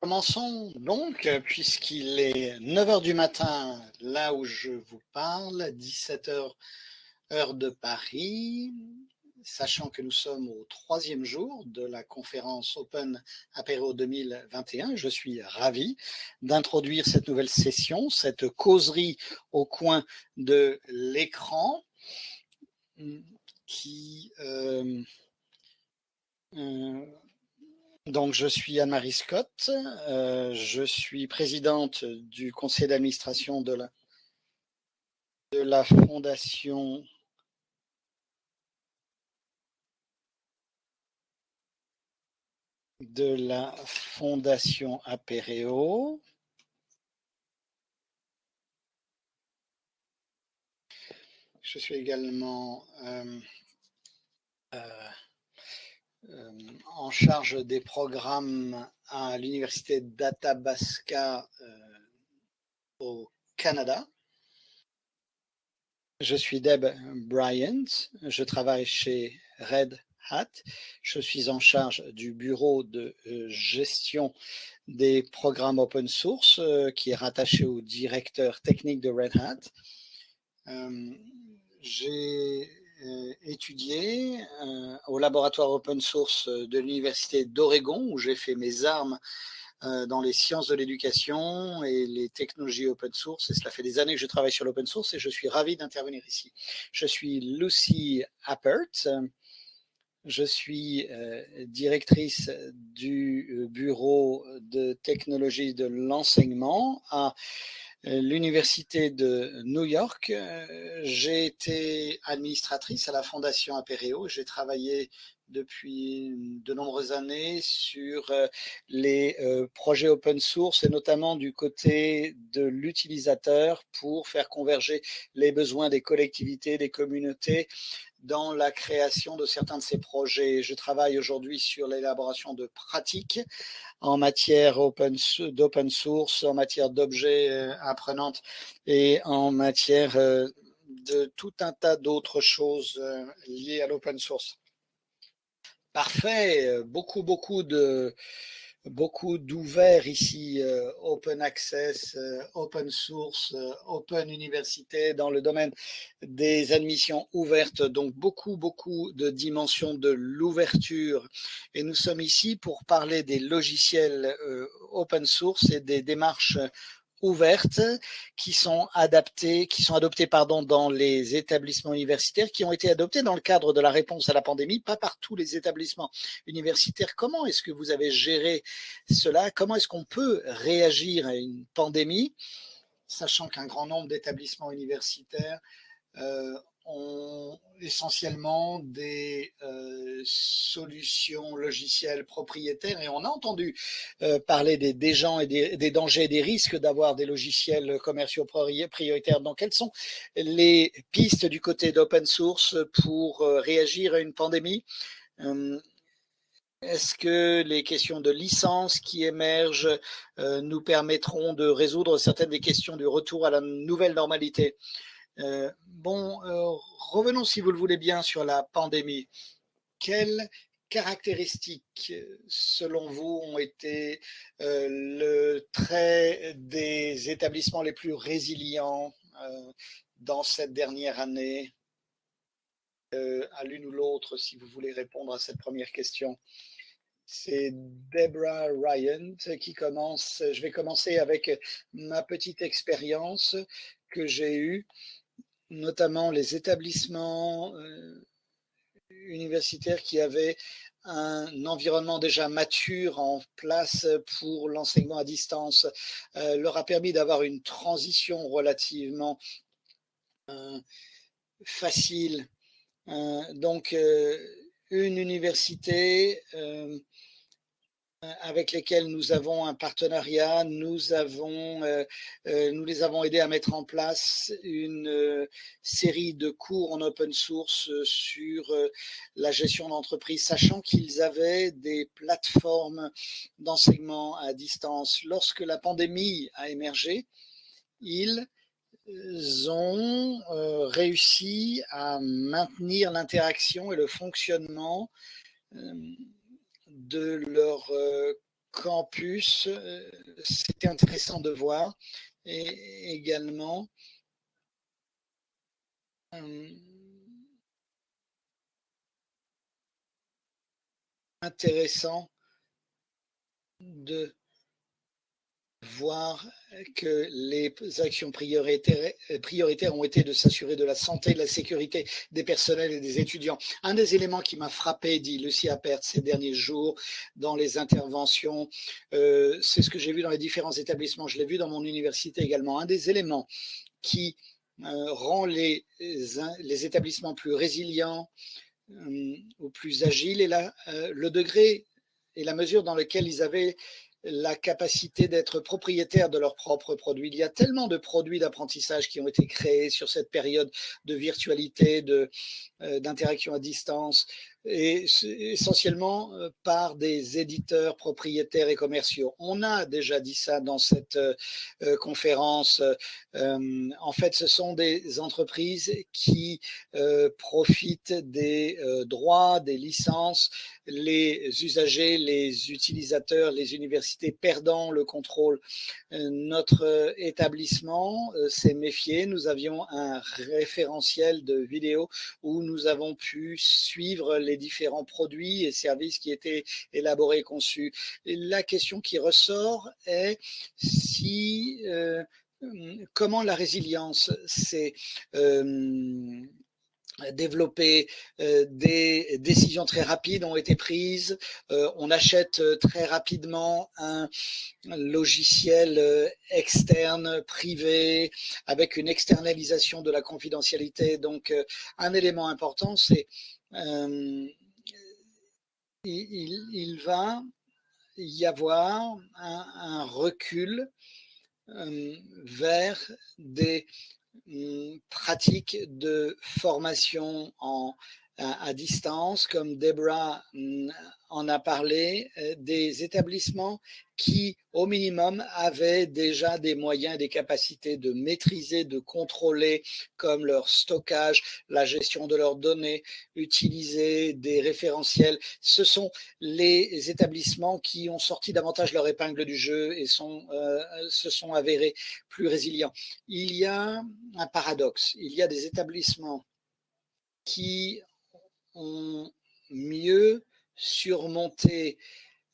Commençons donc, puisqu'il est 9 heures du matin, là où je vous parle, 17 heures heure de Paris, sachant que nous sommes au troisième jour de la conférence Open Apéro 2021. Je suis ravi d'introduire cette nouvelle session, cette causerie au coin de l'écran qui... Euh, euh, donc, je suis Anne-Marie Scott, euh, je suis présidente du conseil d'administration de la, fondation de la fondation Apéréo. Je suis également euh, euh, en charge des programmes à l'université d'Athabasca euh, au Canada. Je suis Deb Bryant, je travaille chez Red Hat. Je suis en charge du bureau de euh, gestion des programmes open source qui est rattaché au directeur technique de Red Hat. J'ai euh, étudié euh, au laboratoire open source de l'université d'Oregon où j'ai fait mes armes euh, dans les sciences de l'éducation et les technologies open source. Et cela fait des années que je travaille sur l'open source et je suis ravi d'intervenir ici. Je suis Lucy Appert. Je suis directrice du bureau de technologie de l'enseignement à euh, l'université de New York. Euh, j'ai été administratrice à la Fondation Apereo. J'ai travaillé depuis de nombreuses années sur euh, les projets open source et notamment du côté de l'utilisateur pour faire converger les besoins des collectivités, des communautés dans la création de certains de ces projets. Je travaille aujourd'hui sur l'élaboration de pratiques en matière d'open source, en matière d'objets euh, apprenantes et en matière euh, de tout un tas d'autres choses euh, liées à l'open source. Parfait, beaucoup, beaucoup de, beaucoup d'ouverts ici, euh, open access, euh, open source, euh, open université dans le domaine des admissions ouvertes, donc beaucoup, beaucoup de dimensions de l'ouverture. Et nous sommes ici pour parler des logiciels open source et des démarches ouvertes qui sont adaptées, qui sont adoptées pardon, dans les établissements universitaires, qui ont été adoptées dans le cadre de la réponse à la pandémie, pas par tous les établissements universitaires. Comment est-ce que vous avez géré cela? Comment est-ce qu'on peut réagir à une pandémie, sachant qu'un grand nombre d'établissements universitaires euh, ont essentiellement des euh, solutions logicielles propriétaires et on a entendu euh, parler des, gens et des, des, dangers et des risques d'avoir des logiciels commerciaux prioritaires. Donc, quelles sont les pistes du côté d'open source pour euh, réagir à une pandémie? Est-ce que les questions de licence qui émergent nous permettront de résoudre certaines des questions du retour à la nouvelle normalité? Euh, bon, euh, revenons si vous le voulez bien sur la pandémie. Quelles caractéristiques, selon vous, ont été euh, le trait des établissements les plus résilients dans cette dernière année? À l'une ou l'autre, si vous voulez répondre à cette première question. C'est Deborah Ryan qui commence. Je vais commencer avec ma petite expérience que j'ai eue notamment les établissements euh, universitaires qui avaient un environnement déjà mature en place pour l'enseignement à distance euh, leur a permis d'avoir une transition relativement euh, facile. donc, une université avec lesquels nous avons un partenariat. Nous, avons, euh, euh, les avons aidés à mettre en place une série de cours en open source sur la gestion d'entreprise, sachant qu'ils avaient des plateformes d'enseignement à distance. Lorsque la pandémie a émergé, ils ont réussi à maintenir l'interaction et le fonctionnement de leur euh, campus. C'était intéressant de voir. Et également, intéressant de voir que les actions prioritaires, prioritaires ont été de s'assurer de la santé, de la sécurité des personnels et des étudiants. Un des éléments qui m'a frappé, dit Lucie Appert, ces derniers jours dans les interventions, euh, c'est ce que j'ai vu dans les différents établissements, je l'ai vu dans mon université également. Un des éléments qui euh, rend les, établissements plus résilients euh, ou plus agiles et là, le degré et la mesure dans laquelle ils avaient la capacité d'être propriétaires de leurs propres produits. Il y a tellement de produits d'apprentissage qui ont été créés sur cette période de virtualité, euh, d'interaction à distance, et essentiellement euh, par des éditeurs propriétaires et commerciaux. On a déjà dit ça dans cette euh, conférence. en fait, ce sont des entreprises qui profitent des droits, des licences, les usagers, les utilisateurs, les universités perdant le contrôle. Notre établissement s'est méfié. Nous avions un référentiel de vidéos où nous avons pu suivre les différents produits et services qui étaient élaborés et conçus. la question qui ressort est si euh, comment la résilience s'est euh, développée, euh, des décisions très rapides ont été prises, on achète très rapidement un logiciel externe, privé, avec une externalisation de la confidentialité. Donc, un élément important, c'est euh, il, va y avoir un, recul euh, vers des pratiques de formation en, à, distance, comme Debra hum, en a parlé, euh, des établissements qui, au minimum, avaient déjà des moyens et des capacités de maîtriser, de contrôler, comme leur stockage, la gestion de leurs données, utiliser des référentiels. Ce sont les établissements qui ont sorti davantage leur épingle du jeu et euh, se sont avérés plus résilients. Il y a un paradoxe. Il y a des établissements qui ont mieux surmonter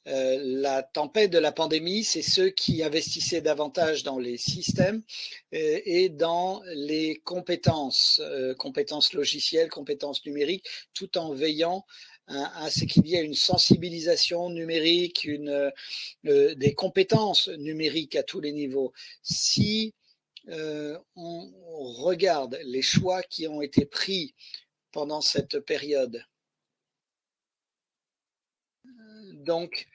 euh, la tempête de la pandémie, c'est ceux qui investissaient davantage dans les systèmes euh, et dans les compétences, euh, compétences logicielles, compétences numériques, tout en veillant à, ce qu'il y ait une sensibilisation numérique, une, des compétences numériques à tous les niveaux. Si on regarde les choix qui ont été pris pendant cette période, Donc,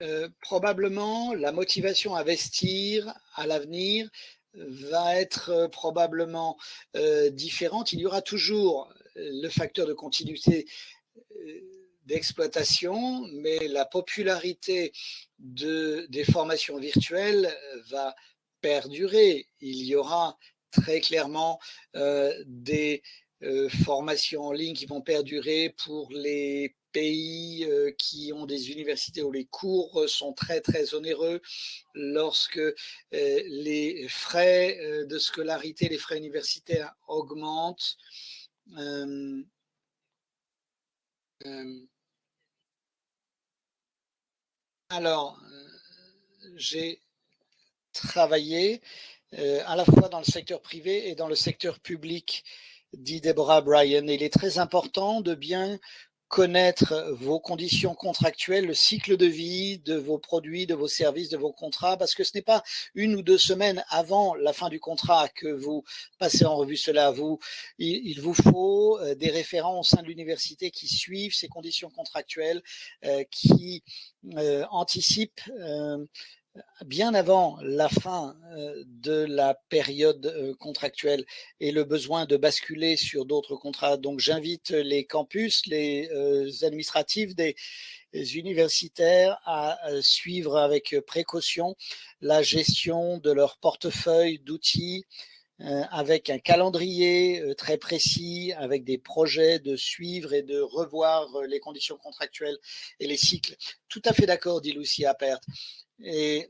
euh, probablement, la motivation à investir à l'avenir va être euh, probablement euh, différente. Il y aura toujours le facteur de continuité d'exploitation, mais la popularité de, des formations virtuelles va perdurer. Il y aura très clairement des formations en ligne qui vont perdurer pour les pays euh, qui ont des universités où les cours sont très très onéreux, lorsque euh, les frais euh, de scolarité, les frais universitaires augmentent. alors, j'ai travaillé à la fois dans le secteur privé et dans le secteur public dit Deborah Bryan. Il est très important de bien connaître vos conditions contractuelles, le cycle de vie de vos produits, de vos services, de vos contrats, parce que ce n'est pas une ou deux semaines avant la fin du contrat que vous passez en revue cela. Vous, il, vous faut euh, des référents au sein de l'université qui suivent ces conditions contractuelles, euh, qui euh, anticipent bien avant la fin euh, de la période euh, contractuelle et le besoin de basculer sur d'autres contrats. Donc j'invite les campus, les euh, administratifs des universitaires à suivre avec précaution la gestion de leur portefeuille d'outils avec un calendrier très précis, avec des projets de suivre et de revoir les conditions contractuelles et les cycles. Tout à fait d'accord, dit Lucie Appert. Et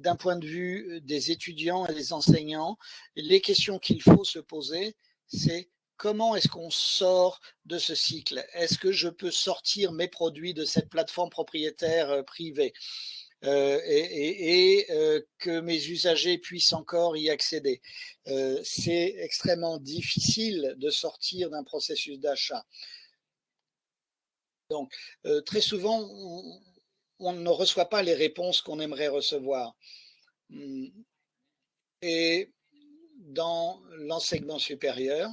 d'un point de vue des étudiants et des enseignants, les questions qu'il faut se poser, c'est comment est-ce qu'on sort de ce cycle? Est-ce que je peux sortir mes produits de cette plateforme propriétaire euh, privée? Euh, et, euh, que mes usagers puissent encore y accéder. c'est extrêmement difficile de sortir d'un processus d'achat. Donc, très souvent, ne reçoit pas les réponses qu'on aimerait recevoir. Hmm. Et dans l'enseignement supérieur,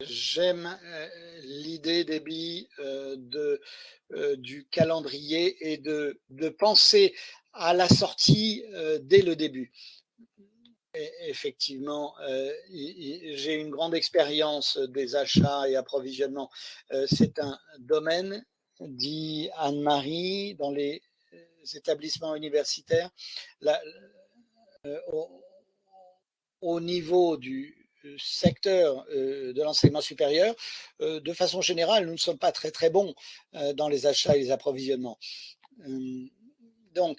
J'aime euh, l'idée des euh, de, euh, du calendrier et de, penser à la sortie dès le début. Effectivement, j'ai une grande expérience des achats et approvisionnements. C'est un domaine, dit Anne-Marie, dans les établissements universitaires, au niveau du, secteur euh, de l'enseignement supérieur, euh, de façon générale, nous ne sommes pas très très bons euh, dans les achats et les approvisionnements. Donc,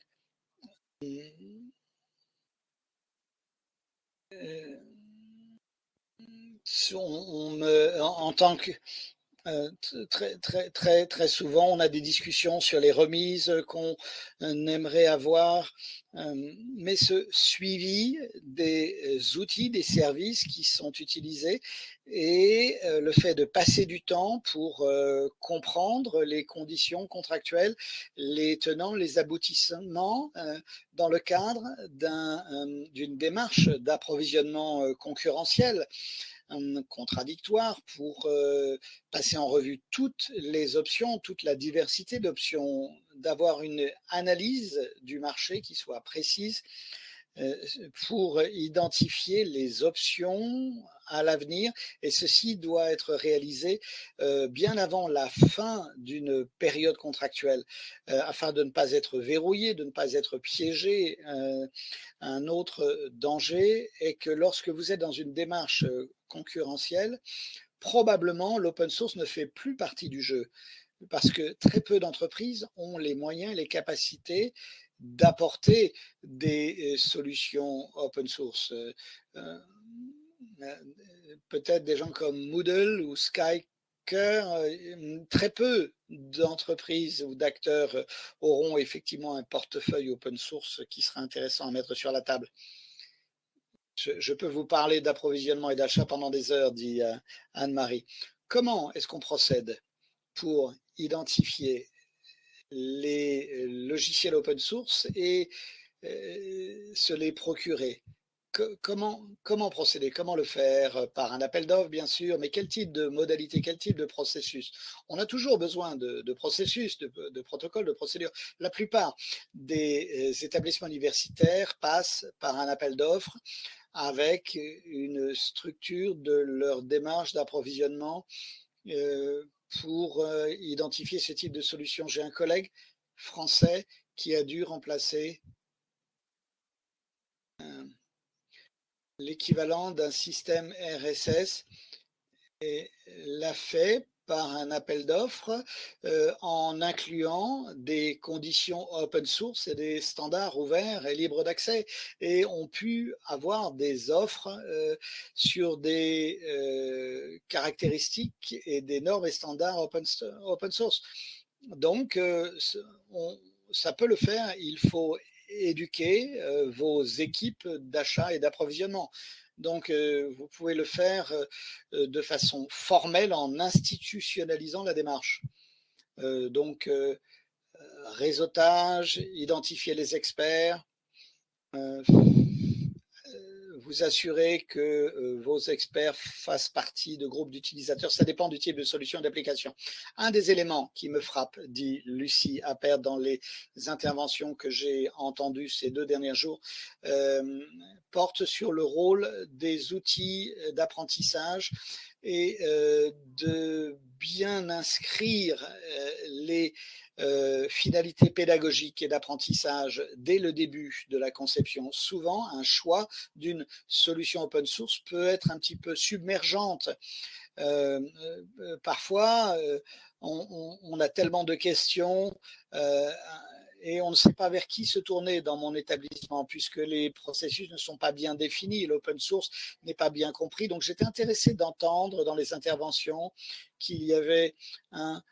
on, en, tant que très, très, très, très souvent, on a des discussions sur les remises qu'on aimerait avoir mais ce suivi des outils, des services qui sont utilisés et le fait de passer du temps pour comprendre les conditions contractuelles, les tenants, les aboutissements dans le cadre d'une démarche d'approvisionnement concurrentiel contradictoire pour passer en revue toutes les options, toute la diversité d'options, d'avoir une analyse du marché qui soit précise pour identifier les options à l'avenir et ceci doit être réalisé bien avant la fin d'une période contractuelle afin de ne pas être verrouillé, de ne pas être piégé. un autre danger est que lorsque vous êtes dans une démarche concurrentielle, probablement l'open source ne fait plus partie du jeu parce que très peu d'entreprises ont les moyens, les capacités d'apporter des solutions open source. Euh, peut-être des gens comme Moodle ou Skyker, euh, très peu d'entreprises ou d'acteurs euh, auront effectivement un portefeuille open source qui sera intéressant à mettre sur la table. Je, peux vous parler d'approvisionnement et d'achat pendant des heures, dit Anne-Marie. Comment est-ce qu'on procède pour identifier les logiciels open source et se les procurer? Comment, procéder? Comment le faire? Par un appel d'offres, bien sûr, mais quel type de modalité, quel type de processus? On a toujours besoin de, processus, de, protocoles, de procédures. La plupart des euh, établissements universitaires passent par un appel d'offres avec une structure de leur démarche d'approvisionnement euh, pour euh, identifier ce type de solution. J'ai un collègue français qui a dû remplacer l'équivalent d'un système RSS l'a fait par un appel d'offres euh, en incluant des conditions open source et des standards ouverts et libres d'accès et ont pu avoir des offres euh, sur des euh, caractéristiques et des normes et standards open source. Donc, ça peut le faire, il faut éduquer euh, vos équipes d'achat et d'approvisionnement. Donc, euh, vous pouvez le faire euh, de façon formelle en institutionnalisant la démarche. donc, réseautage, identifier les experts, vous assurer que euh, vos experts fassent partie de groupes d'utilisateurs. Ça dépend du type de solution d'application. Un des éléments qui me frappe, dit Lucie Appert dans les interventions que j'ai entendues ces deux derniers jours, euh, porte sur le rôle des outils d'apprentissage et euh, de bien inscrire les euh, finalité pédagogique et d'apprentissage dès le début de la conception. Souvent, un choix d'une solution open source peut être un petit peu submergente. Euh, euh, parfois, on, on, a tellement de questions et on ne sait pas vers qui se tourner dans mon établissement puisque les processus ne sont pas bien définis, l'open source n'est pas bien compris. Donc j'étais intéressé d'entendre dans les interventions qu'il y avait un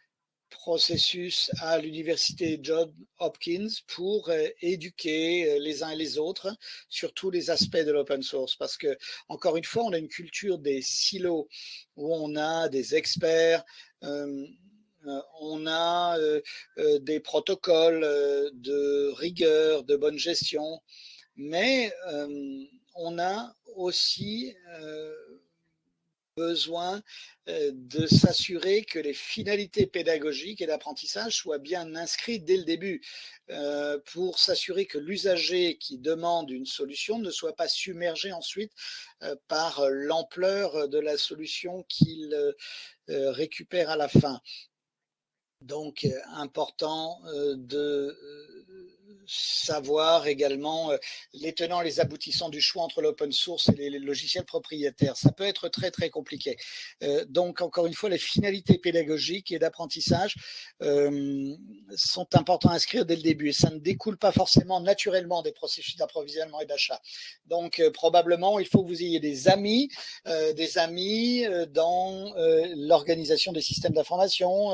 processus à l'université John Hopkins pour euh, éduquer euh, les uns et les autres sur tous les aspects de l'open source. Parce que encore une fois on a une culture des silos où on a des experts euh, on a des protocoles de rigueur, de bonne gestion, mais on a aussi besoin de s'assurer que les finalités pédagogiques et d'apprentissage soient bien inscrites dès le début pour s'assurer que l'usager qui demande une solution ne soit pas submergé ensuite par l'ampleur de la solution qu'il récupère à la fin. Donc, important de savoir également euh, les tenants les aboutissants du choix entre l'open source et les, logiciels propriétaires. Ça peut être très, très compliqué. Euh, donc, encore une fois, les finalités pédagogiques et d'apprentissage euh, sont importants à inscrire dès le début et ça ne découle pas forcément naturellement des processus d'approvisionnement et d'achat. Donc, probablement, il faut que vous ayez des amis, des amis dans l'organisation des systèmes d'information,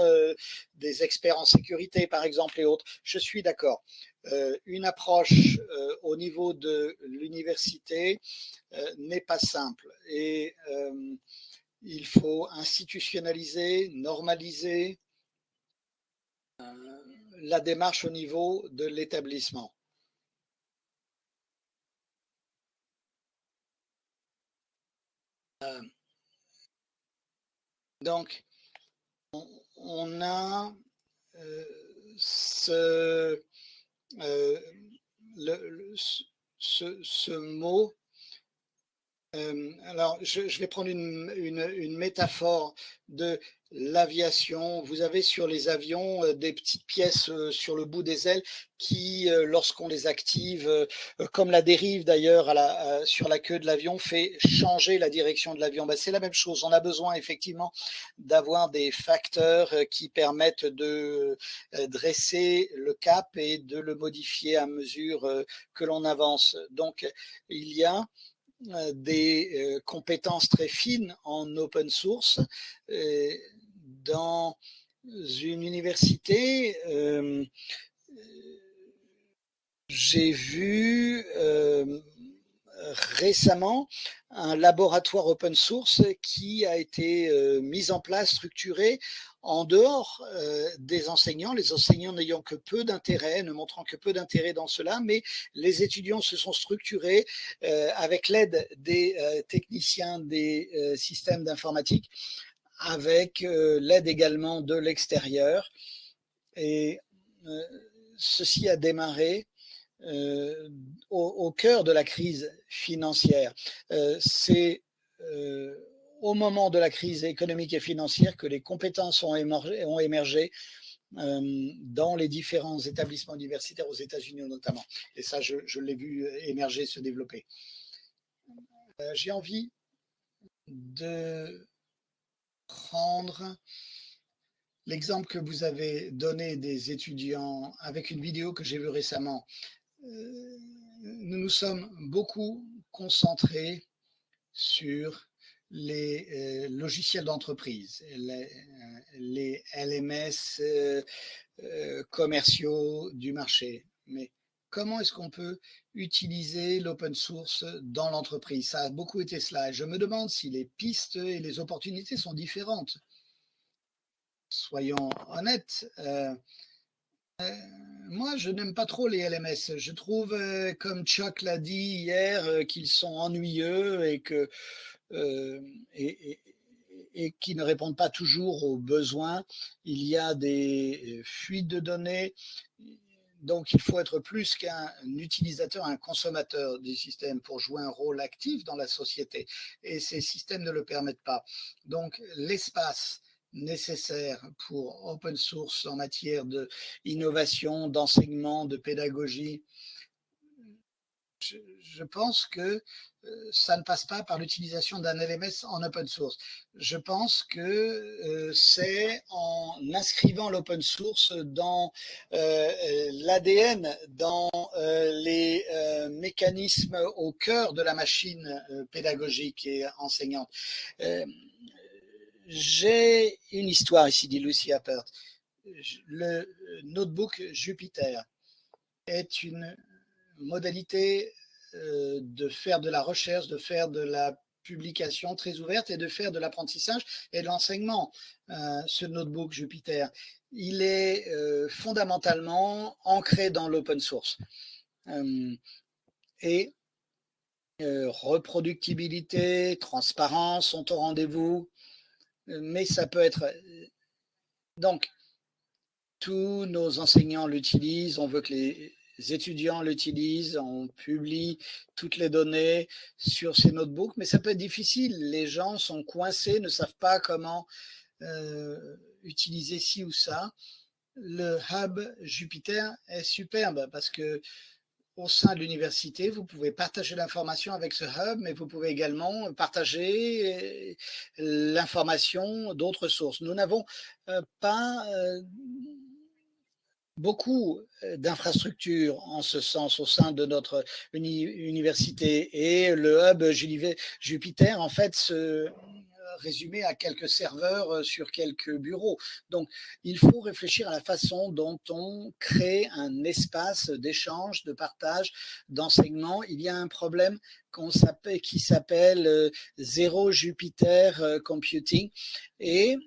des experts en sécurité, par exemple, et autres. Je suis d'accord. Euh, une approche euh, au niveau de l'université euh, n'est pas simple et il faut institutionnaliser, normaliser la démarche au niveau de l'établissement. Donc, on, a ce, euh, le, ce, ce, mot euh, alors, je, vais prendre une, métaphore de l'aviation. Vous avez sur les avions euh, des petites pièces euh, sur le bout des ailes qui, lorsqu'on les active, comme la dérive d'ailleurs sur la queue de l'avion, fait changer la direction de l'avion. Ben, C'est la même chose. On a besoin effectivement d'avoir des facteurs qui permettent de dresser le cap et de le modifier à mesure que l'on avance. Donc, il y a des euh, compétences très fines en open source. Euh, dans une université, j'ai vu récemment un laboratoire open source qui a été mis en place, structuré en dehors euh, des enseignants, les enseignants n'ayant que peu d'intérêt, ne montrant que peu d'intérêt dans cela, mais les étudiants se sont structurés euh, avec l'aide des euh, techniciens des systèmes d'informatique, avec l'aide également de l'extérieur. Et ceci a démarré au, au, cœur de la crise financière. C'est au moment de la crise économique et financière que les compétences ont émergé, euh, dans les différents établissements universitaires aux États-Unis notamment. Et ça, je, l'ai vu émerger, se développer. Euh, J'ai envie de prendre l'exemple que vous avez donné des étudiants avec une vidéo que j'ai vue récemment. Nous nous sommes beaucoup concentrés sur les euh, logiciels d'entreprise, les, LMS euh, euh, commerciaux du marché. Mais comment est-ce qu'on peut utiliser l'open source dans l'entreprise? Ça a beaucoup été cela. je me demande si les pistes et les opportunités sont différentes. Soyons honnêtes. Moi, je n'aime pas trop les LMS. Je trouve, comme Chuck l'a dit hier, qu'ils sont ennuyeux et que euh, et, et, ne répondent pas toujours aux besoins. Il y a des fuites de données, donc il faut être plus qu'un utilisateur, un consommateur du système pour jouer un rôle actif dans la société. Et ces systèmes ne le permettent pas. Donc l'espace nécessaires pour open source en matière d'innovation, d'enseignement, de pédagogie, je, pense que euh, ça ne passe pas par l'utilisation d'un LMS en open source. Je pense que euh, c'est en inscrivant l'open source dans euh, l'ADN, dans les mécanismes au cœur de la machine pédagogique et enseignante. J'ai une histoire ici, dit Lucy Appert. Le notebook Jupiter est une modalité euh, de faire de la recherche, de faire de la publication très ouverte et de faire de l'apprentissage et de l'enseignement. Euh, ce notebook Jupiter, il est euh, fondamentalement ancré dans l'open source. et reproductibilité, transparence sont au rendez-vous, mais ça peut être... Donc, tous nos enseignants l'utilisent, on veut que les les étudiants l'utilisent, on publie toutes les données sur ces notebooks, mais ça peut être difficile. Les gens sont coincés, ne savent pas comment euh, utiliser ci ou ça. Le hub Jupiter est superbe parce que au sein de l'université, vous pouvez partager l'information avec ce hub, mais vous pouvez également partager euh, l'information d'autres sources. Nous n'avons euh, pas beaucoup euh, d'infrastructures en ce sens au sein de notre université et le hub Jupiter en fait se résumé à quelques serveurs euh, sur quelques bureaux. Donc, il faut réfléchir à la façon dont on crée un espace d'échange, de partage, d'enseignement. Il y a un problème qui s'appelle euh, Zéro Jupiter Computing et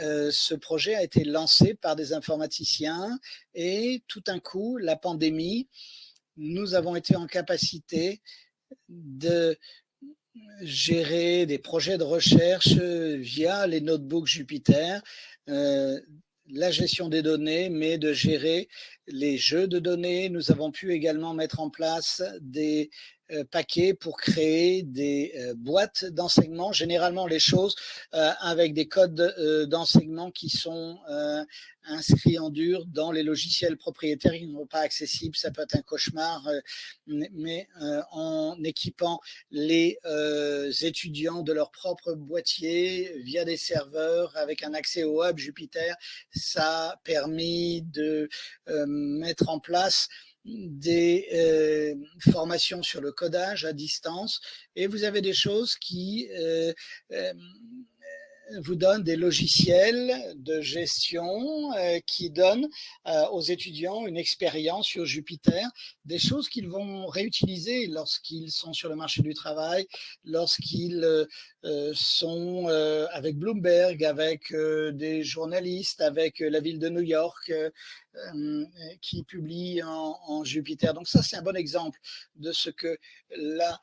euh, ce projet a été lancé par des informaticiens et tout d'un coup, la pandémie, nous avons été en capacité de gérer des projets de recherche via les notebooks Jupiter, euh, la gestion des données, mais de gérer les jeux de données. Nous avons pu également mettre en place des euh, paquets pour créer des euh, boîtes d'enseignement, généralement les choses euh, avec des codes d'enseignement qui sont inscrits en dur dans les logiciels propriétaires qui ne sont pas accessibles. Ça peut être un cauchemar, mais en équipant les étudiants de leur propre boîtier via des serveurs avec un accès au hub Jupiter, ça a permis de mettre en place des euh, formations sur le codage à distance. Et vous avez des choses qui euh, euh, vous donne des logiciels de gestion euh, qui donnent euh, aux étudiants une expérience sur Jupiter, des choses qu'ils vont réutiliser lorsqu'ils sont sur le marché du travail, lorsqu'ils euh, sont avec Bloomberg, avec des journalistes, avec la ville de New York, qui publient en, Jupiter. Donc ça, c'est un bon exemple de ce que la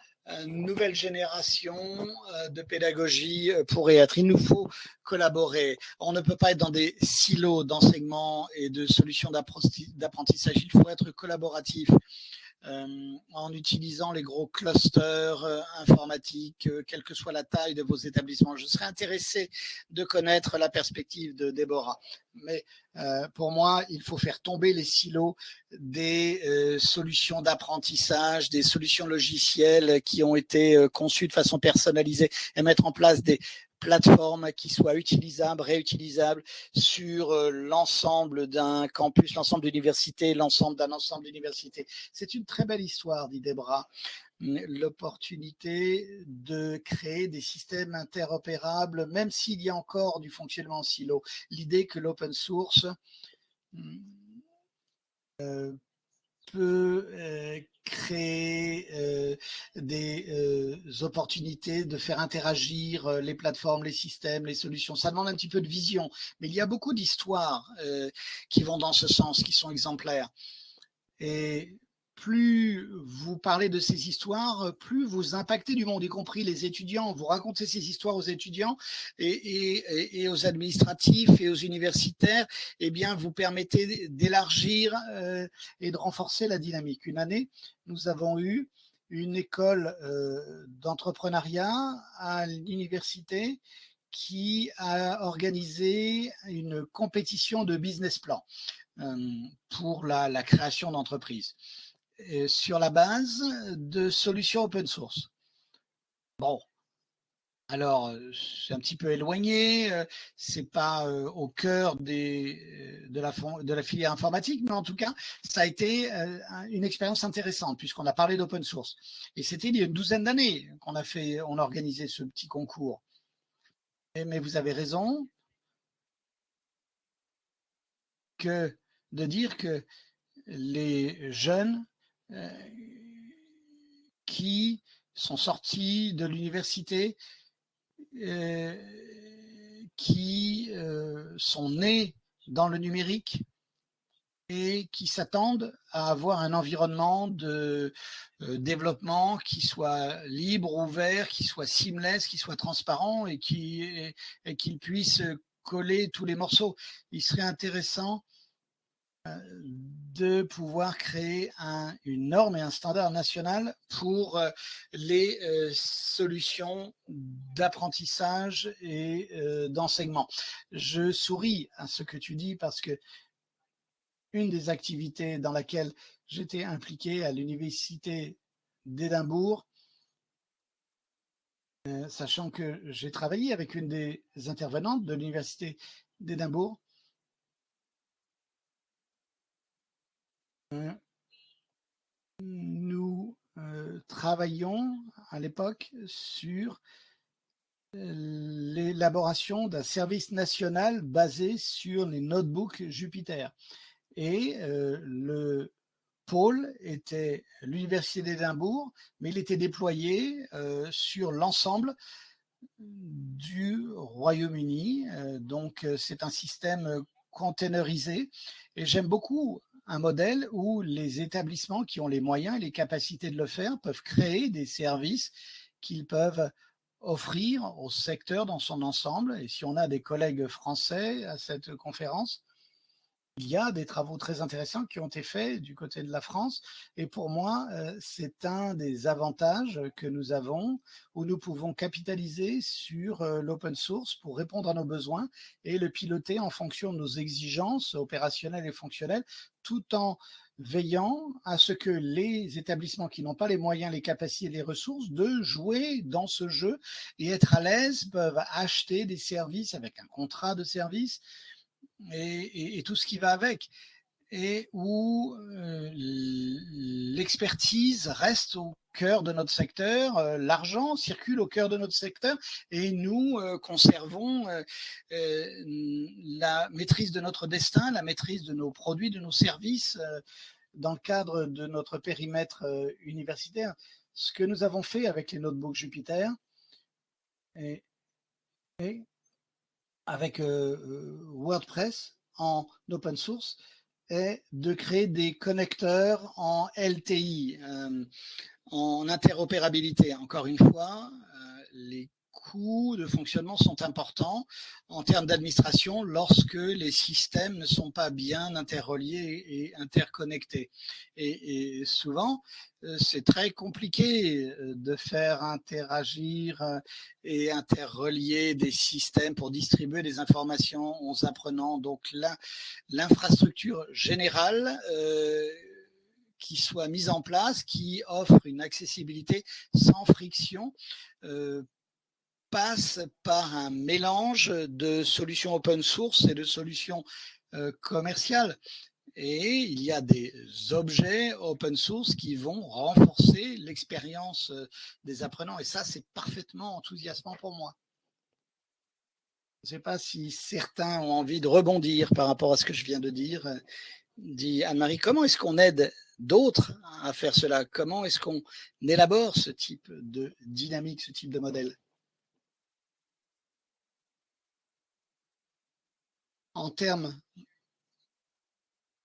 nouvelle génération euh, de pédagogie euh, pourrait être. Il nous faut collaborer. On ne peut pas être dans des silos d'enseignement et de solutions d'apprentissage. Il faut être collaboratif. Euh, en utilisant les gros clusters euh, informatiques, euh, quelle que soit la taille de vos établissements. Je serais intéressé de connaître la perspective de Déborah. Mais pour moi, il faut faire tomber les silos des solutions d'apprentissage, des solutions logicielles qui ont été conçues de façon personnalisée et mettre en place des plateforme qui soit utilisable, réutilisable sur euh, l'ensemble d'un campus, l'ensemble d'universités, l'ensemble d'un ensemble d'universités. C'est une très belle histoire, dit Debra, l'opportunité de créer des systèmes interopérables, même s'il y a encore du fonctionnement en silo. L'idée que l'open source euh, peut euh, créer euh, des euh, opportunités de faire interagir les plateformes, les systèmes, les solutions. Ça demande un petit peu de vision, mais il y a beaucoup d'histoires qui vont dans ce sens, qui sont exemplaires. Et plus vous parlez de ces histoires, plus vous impactez du monde, y compris les étudiants. Vous racontez ces histoires aux étudiants et, aux administratifs et aux universitaires. Eh bien, vous permettez d'élargir euh, et de renforcer la dynamique. Une année, nous avons eu une école euh, d'entrepreneuriat à l'université qui a organisé une compétition de business plan pour la création d'entreprises sur la base de solutions open source. Bon, alors, c'est un petit peu éloigné, c'est pas au cœur de, la, filière informatique, mais en tout cas, ça a été une expérience intéressante puisqu'on a parlé d'open source. Et c'était il y a une douzaine d'années qu'on a fait, on organisé ce petit concours. mais vous avez raison que de dire que les jeunes qui sont sortis de l'université euh, qui euh, sont nés dans le numérique et qui s'attendent à avoir un environnement de euh, développement qui soit libre, ouvert, qui soit seamless, qui soit transparent et qui et, qu'il puisse coller tous les morceaux. Il serait intéressant de pouvoir créer un, une norme et un standard national pour euh, les euh, solutions d'apprentissage et euh, d'enseignement. Je souris à ce que tu dis parce que une des activités dans laquelle j'étais impliqué à l'université d'Édimbourg, sachant que j'ai travaillé avec une des intervenantes de l'université d'Édimbourg, nous euh, travaillions à l'époque sur euh, l'élaboration d'un service national basé sur les notebooks Jupiter. Et euh, le pôle était l'Université d'Édimbourg, mais il était déployé sur l'ensemble du Royaume-Uni. donc, c'est un système containerisé. Et j'aime beaucoup un modèle où les établissements qui ont les moyens et les capacités de le faire peuvent créer des services qu'ils peuvent offrir au secteur dans son ensemble. Et si on a des collègues français à cette conférence, il y a des travaux très intéressants qui ont été faits du côté de la France. Et pour moi, euh, c'est un des avantages que nous avons où nous pouvons capitaliser sur euh, l'open source pour répondre à nos besoins et le piloter en fonction de nos exigences opérationnelles et fonctionnelles, tout en veillant à ce que les établissements qui n'ont pas les moyens, les capacités et les ressources de jouer dans ce jeu et être à l'aise peuvent acheter des services avec un contrat de service et, tout ce qui va avec, et où euh, l'expertise reste au cœur de notre secteur, euh, l'argent circule au cœur de notre secteur, et nous euh, conservons la maîtrise de notre destin, la maîtrise de nos produits, de nos services dans le cadre de notre périmètre universitaire. Ce que nous avons fait avec les notebooks Jupiter, et avec euh, euh, WordPress en open source est de créer des connecteurs en LTI, euh, en interopérabilité. Encore une fois, les coûts de fonctionnement sont importants en termes d'administration lorsque les systèmes ne sont pas bien interreliés et interconnectés. Et, souvent, euh, c'est très compliqué euh, de faire interagir euh, et interrelier des systèmes pour distribuer des informations aux apprenants. Donc l'infrastructure générale qui soit mise en place, qui offre une accessibilité sans friction passe par un mélange de solutions open source et de solutions euh, commerciales. Et il y a des objets open source qui vont renforcer l'expérience euh, des apprenants. Et ça, c'est parfaitement enthousiasmant pour moi. Je ne sais pas si certains ont envie de rebondir par rapport à ce que je viens de dire. Dit Anne-Marie, comment est-ce qu'on aide d'autres à faire cela? Comment est-ce qu'on élabore ce type de dynamique, ce type de modèle? En termes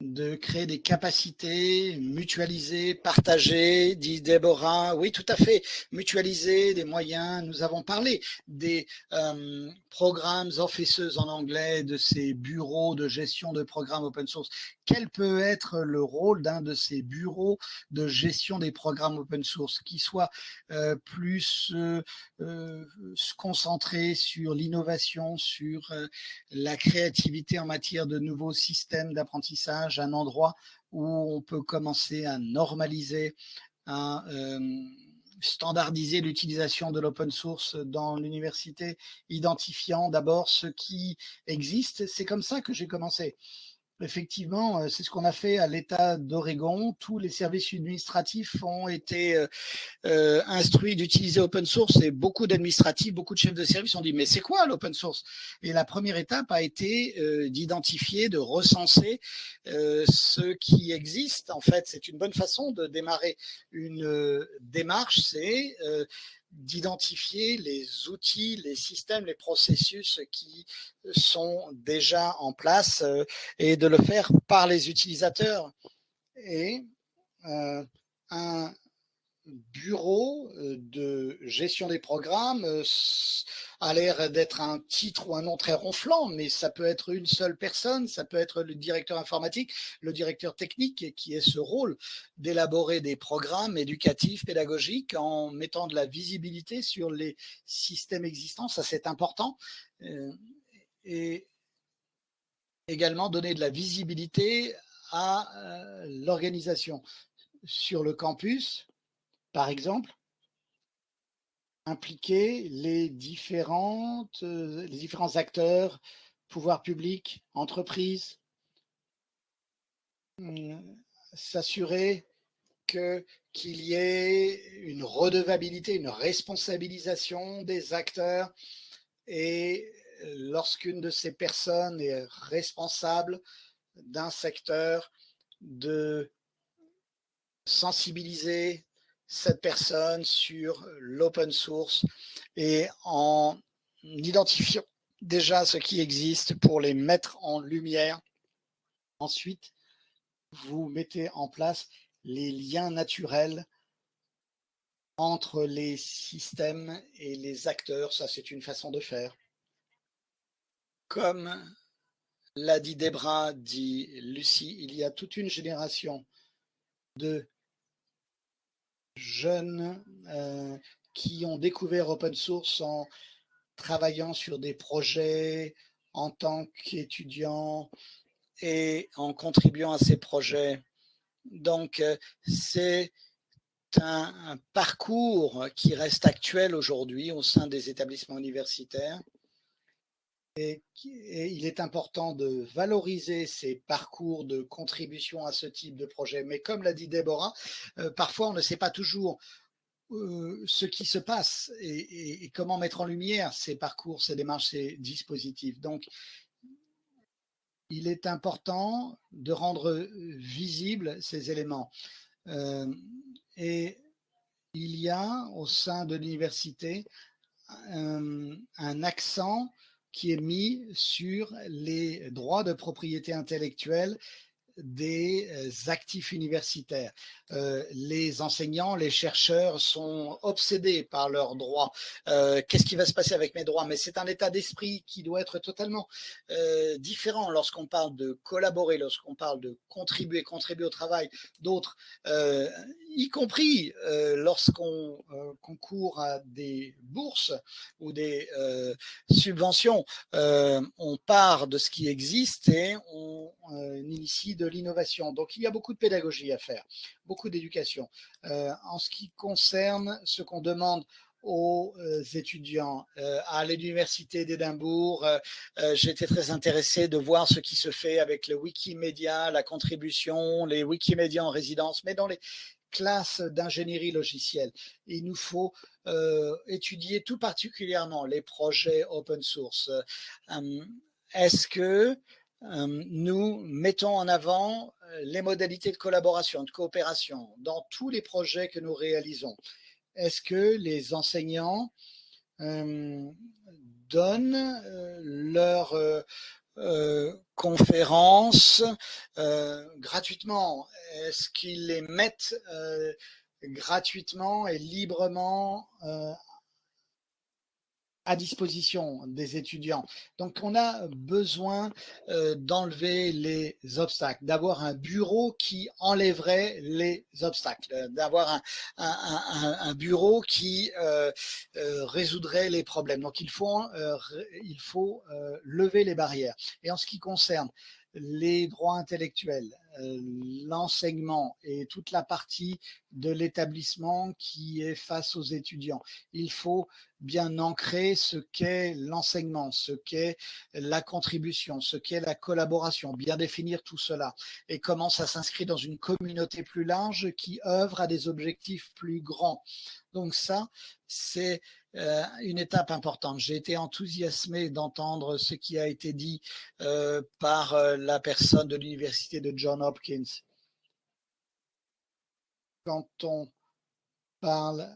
de créer des capacités mutualisées, partagées, dit Déborah. Oui, tout à fait. Mutualiser des moyens. Nous avons parlé des euh, programmes officeuses en anglais, de ces bureaux de gestion de programmes open source. Quel peut être le rôle d'un de ces bureaux de gestion des programmes open source qui soit euh, plus euh, euh, concentré sur l'innovation, sur la créativité en matière de nouveaux systèmes d'apprentissage, un endroit où on peut commencer à normaliser, à standardiser l'utilisation de l'open source dans l'université, identifiant d'abord ce qui existe. C'est comme ça que j'ai commencé. Effectivement, euh, c'est ce qu'on a fait à l'État d'Oregon. Tous les services administratifs ont été euh, euh, instruits d'utiliser open source et beaucoup d'administratifs, beaucoup de chefs de service ont dit mais c'est quoi l'open source? Et la première étape a été d'identifier, de recenser ce qui existe. En fait, c'est une bonne façon de démarrer une démarche, c'est d'identifier les outils, les systèmes, les processus qui sont déjà en place euh, et de le faire par les utilisateurs. Et euh, un bureau euh, de gestion des programmes euh, a l'air d'être un titre ou un nom très ronflant, mais ça peut être une seule personne, ça peut être le directeur informatique, le directeur technique qui est ce rôle d'élaborer des programmes éducatifs, pédagogiques en mettant de la visibilité sur les systèmes existants, ça c'est important. Euh, et également donner de la visibilité à l'organisation sur le campus, par exemple, impliquer les, différentes, euh, différents acteurs, pouvoirs publics, entreprises, euh, s'assurer qu'il y ait une redevabilité, une responsabilisation des acteurs. Et lorsqu'une de ces personnes est responsable d'un secteur, de sensibiliser cette personne sur l'open source et en identifiant déjà ce qui existe pour les mettre en lumière. Ensuite, vous mettez en place les liens naturels entre les systèmes et les acteurs. Ça, c'est une façon de faire. Comme l'a dit Debra, dit Lucie, il y a toute une génération de jeunes euh, qui ont découvert open source en travaillant sur des projets en tant qu'étudiants et en contribuant à ces projets. Donc, euh, c'est un, un, parcours qui reste actuel aujourd'hui au sein des établissements universitaires et, il est important de valoriser ces parcours de contribution à ce type de projet. Mais comme l'a dit Déborah, euh, parfois on ne sait pas toujours euh, ce qui se passe et, comment mettre en lumière ces parcours, ces démarches, ces dispositifs. Donc, il est important de rendre visibles ces éléments. Euh, et il y a au sein de l'université un accent qui est mis sur les droits de propriété intellectuelle des euh, actifs universitaires. Euh, les enseignants, les chercheurs sont obsédés par leurs droits. Euh, qu'est-ce qui va se passer avec mes droits? Mais c'est un état d'esprit qui doit être totalement différent lorsqu'on parle de collaborer, lorsqu'on parle de contribuer, contribuer au travail d'autres, y compris lorsqu'on concourt à des bourses ou des subventions. on part de ce qui existe et on initie de l'innovation. Donc, il y a beaucoup de pédagogie à faire, beaucoup d'éducation. Euh, en ce qui concerne ce qu'on demande aux euh, étudiants. Euh, à l'université d'Édimbourg, été très intéressé de voir ce qui se fait avec le Wikimedia, la contribution, les Wikimédia en résidence, mais dans les classes d'ingénierie logicielle. Il nous faut étudier tout particulièrement les projets open source. Est-ce que nous mettons en avant euh, les modalités de collaboration, de coopération dans tous les projets que nous réalisons. Est-ce que les enseignants euh, donnent leur conférences gratuitement? Est-ce qu'ils les mettent gratuitement et librement à disposition des étudiants. Donc, on a besoin euh, d'enlever les obstacles, d'avoir un bureau qui enlèverait les obstacles, d'avoir un, bureau qui euh, euh, résoudrait les problèmes. Donc, il faut, euh, il faut euh, lever les barrières. Et en ce qui concerne les droits intellectuels, euh, l'enseignement et toute la partie de l'établissement qui est face aux étudiants. Il faut bien ancrer ce qu'est l'enseignement, ce qu'est la contribution, ce qu'est la collaboration, bien définir tout cela et comment ça s'inscrit dans une communauté plus large qui œuvre à des objectifs plus grands. Donc ça, c'est euh, une étape importante. J'ai été enthousiasmé d'entendre ce qui a été dit euh, par euh, la personne de l'université de John Hopkins. Quand on parle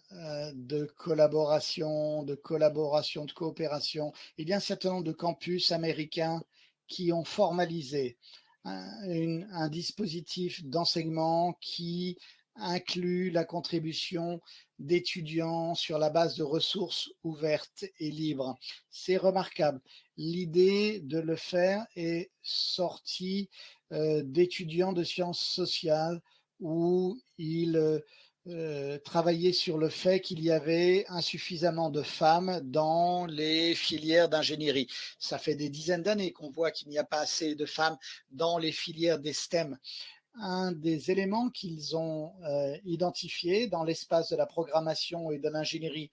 de collaboration, de collaboration, de coopération, il y a un certain nombre de campus américains qui ont formalisé un, un dispositif d'enseignement qui inclut la contribution d'étudiants sur la base de ressources ouvertes et libres. C'est remarquable. L'idée de le faire est sortie euh, d'étudiants de sciences sociales où ils euh, travaillaient sur le fait qu'il y avait insuffisamment de femmes dans les filières d'ingénierie. Ça fait des dizaines d'années qu'on voit qu'il n'y a pas assez de femmes dans les filières des STEM un des éléments qu'ils ont euh, identifié dans l'espace de la programmation et de l'ingénierie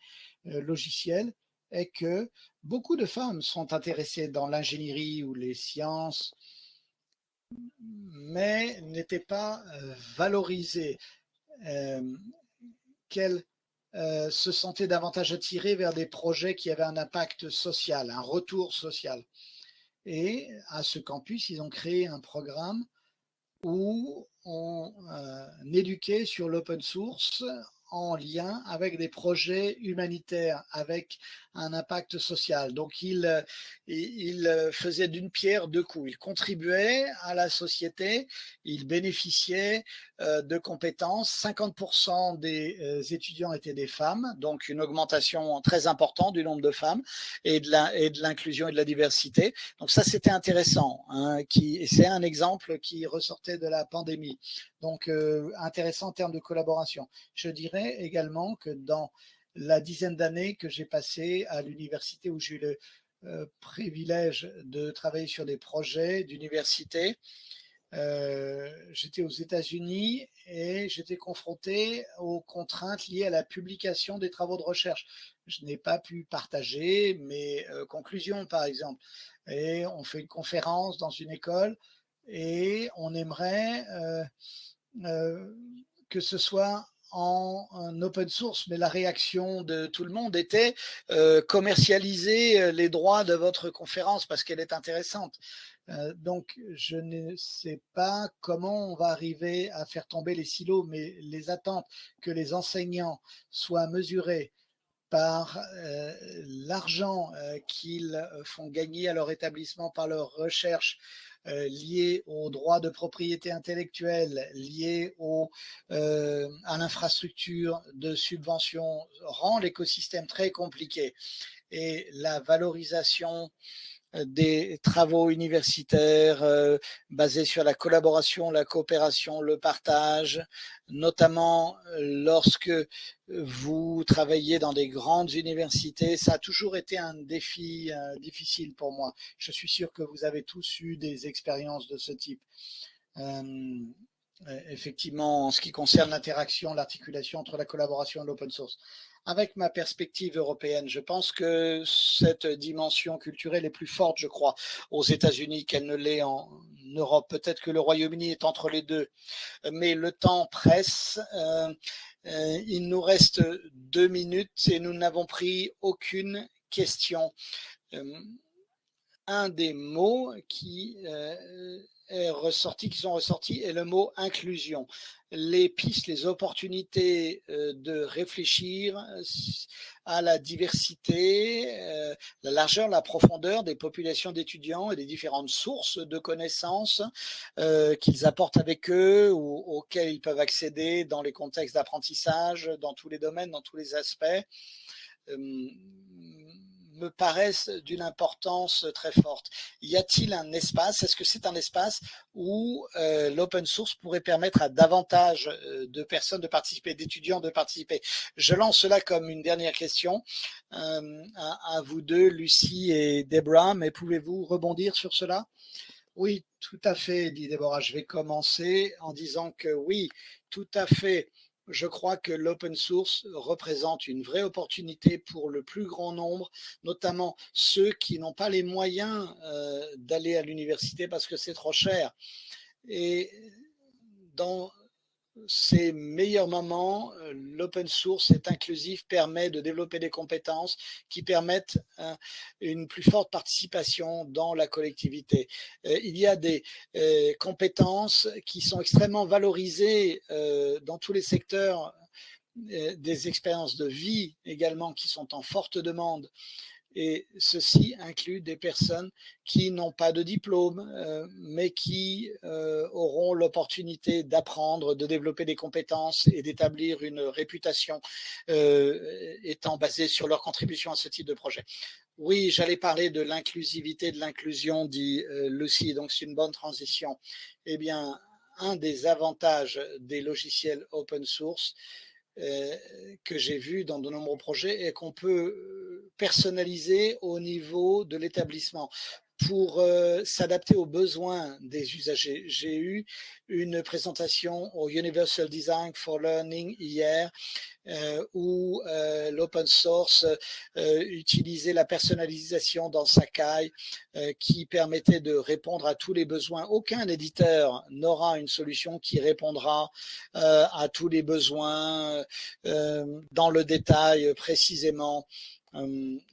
euh, logicielle est que beaucoup de femmes sont intéressées dans l'ingénierie ou les sciences, mais n'étaient pas euh, valorisées, qu'elles se sentaient davantage attirées vers des projets qui avaient un impact social, un retour social. Et à ce campus, ils ont créé un programme où on euh, éduquait sur l'open source en lien avec des projets humanitaires, avec un impact social. Donc, il, euh, il euh, faisait d'une pierre deux coups. Il contribuait à la société, il bénéficiait euh, de compétences. 50% des étudiants étaient des femmes, donc une augmentation très importante du nombre de femmes et de l'inclusion et de la diversité. Donc ça, c'était intéressant. Hein, c'est un exemple qui ressortait de la pandémie. Donc, intéressant en termes de collaboration. Je dirais également que dans la dizaine d'années que j'ai passé à l'université où j'ai eu le euh, privilège de travailler sur des projets d'université. Euh, j'étais aux États-Unis et j'étais confronté aux contraintes liées à la publication des travaux de recherche. Je n'ai pas pu partager mes euh, conclusions, par exemple. Et on fait une conférence dans une école et on aimerait que ce soit en, open source, mais la réaction de tout le monde était euh, commercialiser euh, les droits de votre conférence parce qu'elle est intéressante. Euh, donc, je ne sais pas comment on va arriver à faire tomber les silos, mais les attentes que les enseignants soient mesurés par euh, l'argent qu'ils font gagner à leur établissement par leur recherche euh, liées aux droits de propriété intellectuelle, liées au, euh, à l'infrastructure de subvention, rend l'écosystème très compliqué. Et la valorisation des travaux universitaires euh, basés sur la collaboration, la coopération, le partage, notamment euh, lorsque vous travaillez dans des grandes universités. Ça a toujours été un défi euh, difficile pour moi. Je suis sûr que vous avez tous eu des expériences de ce type. effectivement, en ce qui concerne l'interaction, l'articulation entre la collaboration et l'open source avec ma perspective européenne. Je pense que cette dimension culturelle est plus forte, je crois, aux États-Unis qu'elle ne l'est en Europe. Peut-être que le Royaume-Uni est entre les deux, mais le temps presse. Euh, euh, il nous reste deux minutes et nous n'avons pris aucune question. Euh, un des mots qui est ressorti, qui sont ressortis est le mot inclusion. Les pistes, les opportunités de réfléchir à la diversité, la largeur, la profondeur des populations d'étudiants et des différentes sources de connaissances qu'ils apportent avec eux ou auxquelles ils peuvent accéder dans les contextes d'apprentissage, dans tous les domaines, dans tous les aspects me paraissent d'une importance très forte. Y a-t-il un espace Est-ce que c'est un espace où euh, l'open source pourrait permettre à davantage euh, de personnes de participer, d'étudiants de participer? Je lance cela comme une dernière question euh, à, vous deux, Lucie et Debra, mais pouvez-vous rebondir sur cela? Oui, tout à fait, dit Deborah. Je vais commencer en disant que oui, tout à fait je crois que l'open source représente une vraie opportunité pour le plus grand nombre, notamment ceux qui n'ont pas les moyens euh, d'aller à l'université parce que c'est trop cher. Et dans ces meilleurs moments, euh, l'open source est inclusif, permet de développer des compétences qui permettent euh, une plus forte participation dans la collectivité. Euh, il y a des compétences qui sont extrêmement valorisées dans tous les secteurs des expériences de vie également qui sont en forte demande et ceci inclut des personnes qui n'ont pas de diplôme, euh, mais qui euh, auront l'opportunité d'apprendre, de développer des compétences et d'établir une réputation euh, étant basée sur leur contribution à ce type de projet. Oui, j'allais parler de l'inclusivité, de l'inclusion, dit Lucie, donc c'est une bonne transition. Eh bien, un des avantages des logiciels open source, que j'ai vu dans de nombreux projets et qu'on peut euh, personnaliser au niveau de l'établissement pour euh, s'adapter aux besoins des usagers. J'ai eu une présentation au Universal Design for Learning hier euh, où euh, l'open source utilisait la personnalisation dans Sakai qui permettait de répondre à tous les besoins. Aucun éditeur n'aura une solution qui répondra à tous les besoins dans le détail précisément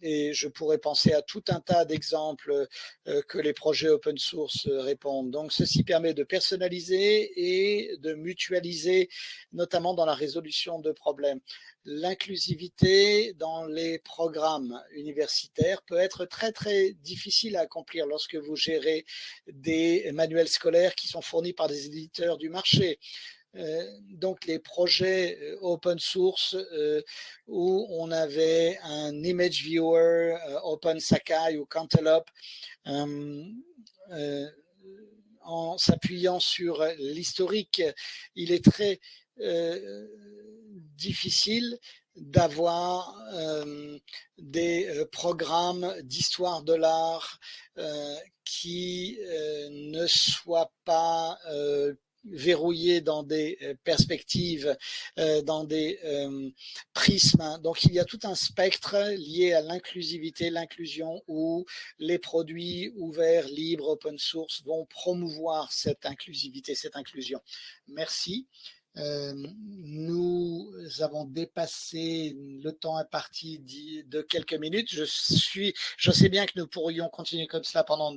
et je pourrais penser à tout un tas d'exemples euh, que les projets open source euh, répondent. Donc, ceci permet de personnaliser et de mutualiser, notamment dans la résolution de problèmes. L'inclusivité dans les programmes universitaires peut être très, très difficile à accomplir lorsque vous gérez des manuels scolaires qui sont fournis par des éditeurs du marché. Euh, donc les projets euh, open source euh, où on avait un image viewer, Open Sakai ou Cantaloupe, en s'appuyant sur l'historique, il est très difficile d'avoir des programmes d'histoire de l'art qui ne soient pas verrouillé dans des euh, perspectives, euh, dans des euh, prismes. Donc, il y a tout un spectre lié à l'inclusivité, l'inclusion, où les produits ouverts, libres, open source vont promouvoir cette inclusivité, cette inclusion. Merci. Euh, nous avons dépassé le temps imparti de quelques minutes. Je, suis, je sais bien que nous pourrions continuer comme cela pendant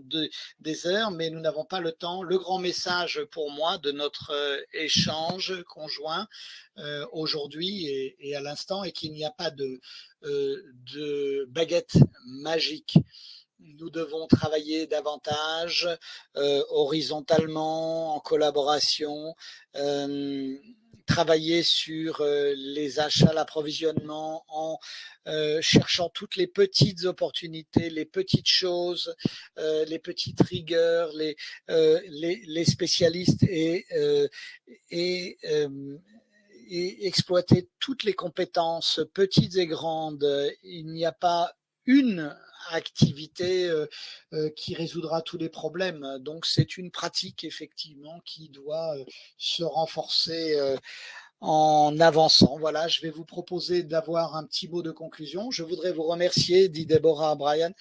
des heures, mais nous n'avons pas le temps. Le grand message pour moi de notre euh, échange conjoint euh, aujourd'hui et, à l'instant est qu'il n'y a pas de baguette magique nous devons travailler davantage euh, horizontalement, en collaboration, euh, travailler sur euh, les achats, l'approvisionnement, en cherchant toutes les petites opportunités, les petites choses, les petites rigueurs, les, les, spécialistes et, et et exploiter toutes les compétences, petites et grandes. Il n'y a pas une activité euh, euh, qui résoudra tous les problèmes. Donc c'est une pratique effectivement qui doit euh, se renforcer en avançant. Voilà, je vais vous proposer d'avoir un petit mot de conclusion. Je voudrais vous remercier, dit Deborah Brian,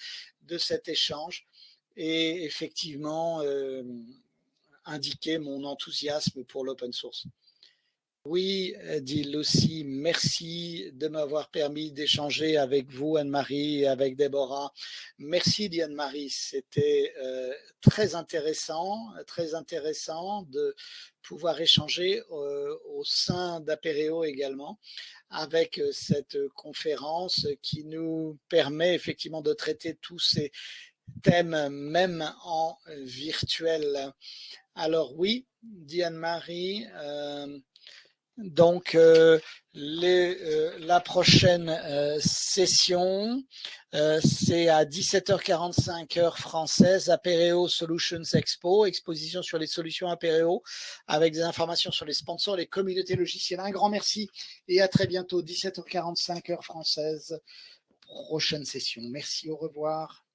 de cet échange et effectivement indiquer mon enthousiasme pour l'open source. Oui, dit Lucie, merci de m'avoir permis d'échanger avec vous, Anne-Marie, avec Déborah. Merci, dit Anne-Marie. C'était euh, très intéressant, très intéressant de pouvoir échanger euh, au sein d'Apéréo également avec euh, cette conférence qui nous permet effectivement de traiter tous ces thèmes, même en virtuel. Alors oui, dit Anne-Marie, donc, euh, euh, la prochaine euh, session, c'est à 17h45 heure française, Apéreo Solutions Expo, exposition sur les solutions Apéreo, avec des informations sur les sponsors, les communautés logicielles. Un grand merci et à très bientôt, 17h45 heure française, prochaine session. Merci, au revoir.